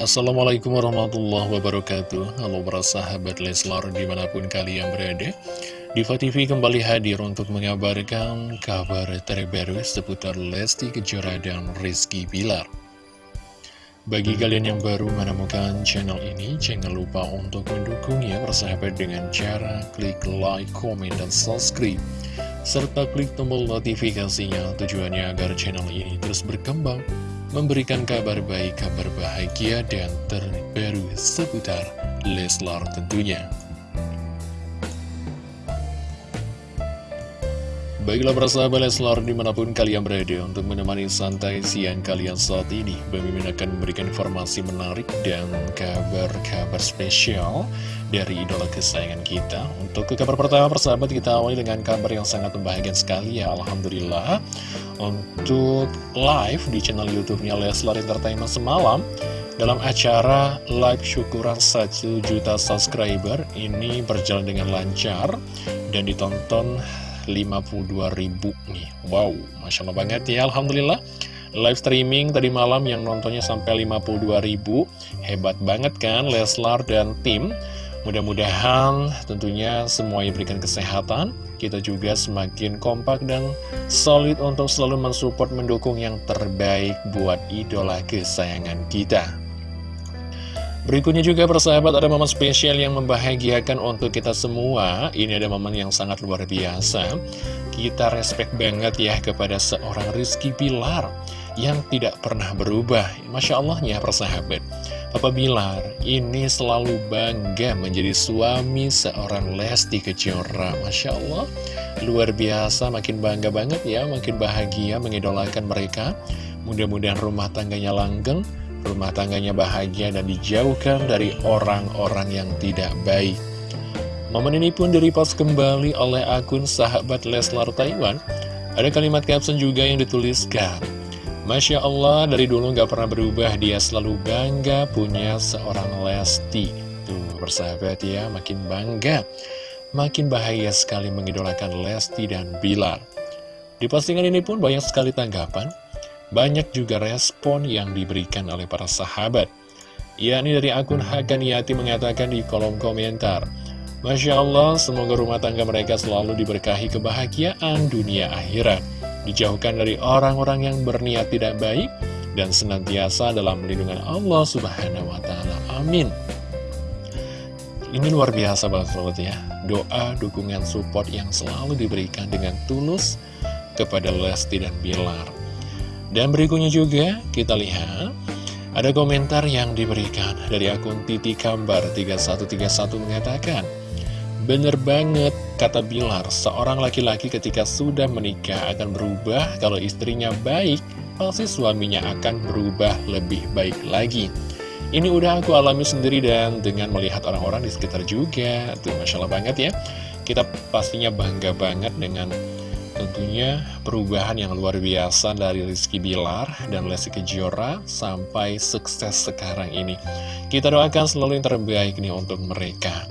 Assalamualaikum warahmatullahi wabarakatuh. Halo para sahabat Leslar di mana pun kalian berada. Diva TV kembali hadir untuk mengabarkan kabar terbaru seputar Lesti Kejora dan Rizky Bilar. Bagi kalian yang baru menemukan channel ini Jangan lupa untuk mendukungnya persahabat dengan cara klik like, komen, dan subscribe. Serta klik tombol notifikasinya tujuannya agar channel ini terus berkembang memberikan kabar baik, kabar bahagia, dan terbaru seputar Leslar tentunya. Baiklah persahabat Leslar di mana pun kalian berada untuk menemani santai siang kalian saat ini Bami akan memberikan informasi menarik dan kabar-kabar spesial dari idola kesayangan kita. Untuk ke kabar pertama persahabat kita awali dengan kabar yang sangat membahagiakan sekali ya Alhamdulillah. Untuk live di channel youtube-nya Leslar Entertainment semalam dalam acara live syukuran 1 juta subscriber ini berjalan dengan lancar dan ditonton 52 ribu nih. Wow, Masya Allah banget ya Alhamdulillah. Live streaming tadi malam yang nontonnya sampai 52 ribu. Hebat banget kan Leslar dan tim. Mudah-mudahan tentunya semuanya berikan kesehatan Kita juga semakin kompak dan solid untuk selalu mensupport mendukung yang terbaik buat idola kesayangan kita Berikutnya juga persahabat ada momen spesial yang membahagiakan untuk kita semua. Ini ada momen yang sangat luar biasa. Kita respect banget ya kepada seorang Rizky Pilar Yang tidak pernah berubah. Masya Allah ya persahabat. Papa Bilar ini selalu bangga menjadi suami seorang Lesti Kejora. Masya Allah Luar biasa. Makin bangga banget ya Makin bahagia mengidolakan mereka. Mudah-mudahan rumah tangganya langgeng rumah tangganya bahagia dan dijauhkan dari orang-orang yang tidak baik. Momen ini pun direpost kembali oleh akun sahabat Leslar Taiwan. Ada kalimat caption juga yang dituliskan. Masya Allah, dari dulu nggak pernah berubah, dia selalu bangga punya seorang Lesti. Tuh, bersahabat ya, makin bangga. Makin bahagia sekali mengidolakan Lesti dan Bilar. Di postingan ini pun banyak sekali tanggapan. Banyak juga respon yang diberikan oleh para sahabat. Yakni dari akun Hakaniati mengatakan di kolom komentar, Masya Allah, semoga rumah tangga mereka selalu diberkahi kebahagiaan dunia akhirat. Dijauhkan dari orang-orang yang berniat tidak baik, dan senantiasa dalam lindungan Allah subhanahu wa ta'ala. Amin. Ini luar biasa banget ya. Doa, dukungan, support yang selalu diberikan dengan tulus kepada Lesti dan Bilar. Dan berikutnya juga kita lihat ada komentar yang diberikan dari akun Titi Kambar 3131 mengatakan Bener banget, kata Bilar, seorang laki-laki ketika sudah menikah akan berubah kalau istrinya baik, pasti suaminya akan berubah lebih baik lagi. Ini udah aku alami sendiri dan dengan melihat orang-orang di sekitar juga, tuh Masya Allah banget ya. Kita pastinya bangga banget dengan Tentunya perubahan yang luar biasa dari Rizky Bilar dan Lesti Kejora sampai sukses sekarang ini. Kita doakan selalu yang terbaik nih untuk mereka.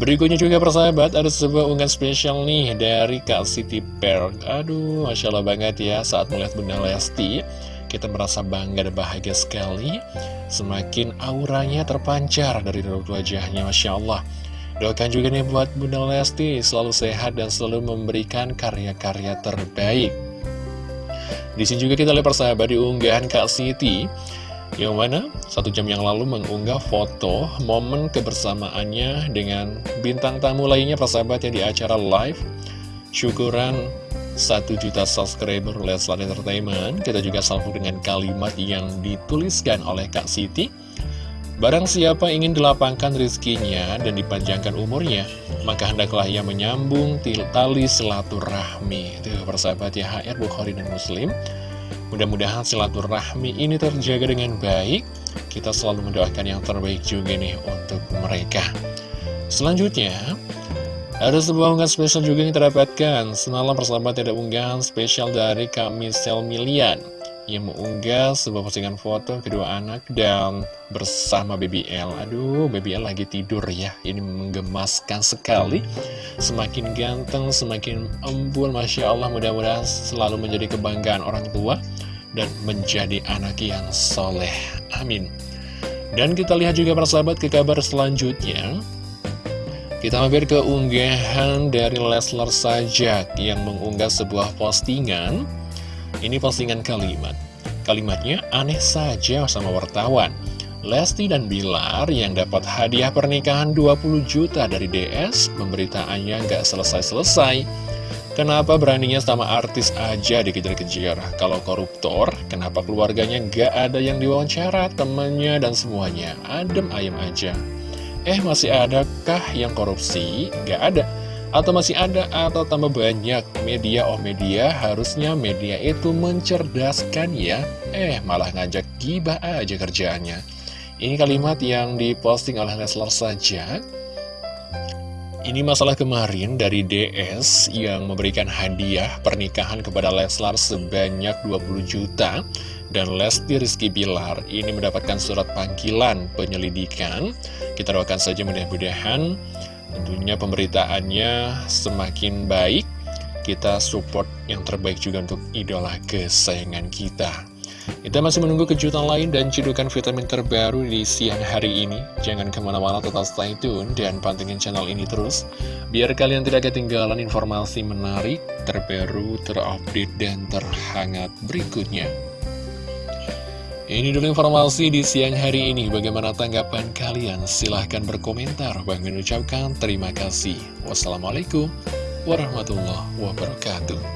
Berikutnya juga persahabat, ada sebuah unggahan spesial nih dari Kak Siti Per. Aduh, Masya Allah banget ya saat melihat Bunda Lesti. Kita merasa bangga dan bahagia sekali. Semakin auranya terpancar dari raut wajahnya, Masya Allah. Doakan juga nih buat Bunda Lesti selalu sehat dan selalu memberikan karya-karya terbaik. Di sini juga kita lihat persahabat di unggahan Kak Siti yang mana satu jam yang lalu mengunggah foto momen kebersamaannya dengan bintang tamu lainnya persahabat yang di acara live syukuran 1 juta subscriber Leslar Entertainment. Kita juga salvo dengan kalimat yang dituliskan oleh Kak Siti. Barang siapa ingin dilapangkan rizkinya dan dipanjangkan umurnya, maka hendaklah ia menyambung tali silaturahmi. Itu persahabat ya HR Bukhari dan Muslim. Mudah-mudahan silaturahmi ini terjaga dengan baik. Kita selalu mendoakan yang terbaik juga nih untuk mereka. Selanjutnya, ada sebuah unggahan spesial juga yang terdapatkan. Semalam persahabat ada unggahan spesial dari Kak Michelle Milian yang mengunggah sebuah postingan foto kedua anak dan bersama BBL. Aduh, BBL lagi tidur ya. Ini menggemaskan sekali. Semakin ganteng, semakin embul, Masya Allah. Mudah-mudahan selalu menjadi kebanggaan orang tua dan menjadi anak yang soleh. Amin. Dan kita lihat juga persahabat ke kabar selanjutnya kita mampir ke unggahan dari Leslar Sajak yang mengunggah sebuah postingan. Ini postingan kalimat. Kalimatnya aneh saja sama wartawan. Lesti dan Bilar yang dapat hadiah pernikahan 20 juta dari DS, pemberitaannya nggak selesai-selesai. Kenapa beraninya sama artis aja dikejar-kejar? Kalau koruptor, kenapa keluarganya nggak ada yang diwawancara, temannya dan semuanya? Adem ayam aja. Eh masih adakah yang korupsi? Gak ada Atau masih ada atau tambah banyak media oh media Harusnya media itu mencerdaskan ya. Eh malah ngajak gibah aja kerjaannya. Ini kalimat yang diposting oleh Leslar saja. Ini masalah kemarin dari DS yang memberikan hadiah pernikahan kepada Leslar sebanyak 20 juta. Dan Lesti Rizky Bilar ini mendapatkan surat panggilan penyelidikan. Kita doakan saja mudah-mudahan tentunya pemberitaannya semakin baik. Kita support yang terbaik juga untuk idola kesayangan kita. Kita masih menunggu kejutan lain dan cedukan vitamin terbaru di siang hari ini. Jangan ke mana-mana tetap stay tune dan pantengin channel ini terus. Biar kalian tidak ketinggalan informasi menarik, terbaru, terupdate, dan terhangat berikutnya. Ini dulu informasi di siang hari ini. Bagaimana tanggapan kalian? Silahkan berkomentar. Bang mengucapkan terima kasih. Wassalamualaikum warahmatullahi wabarakatuh.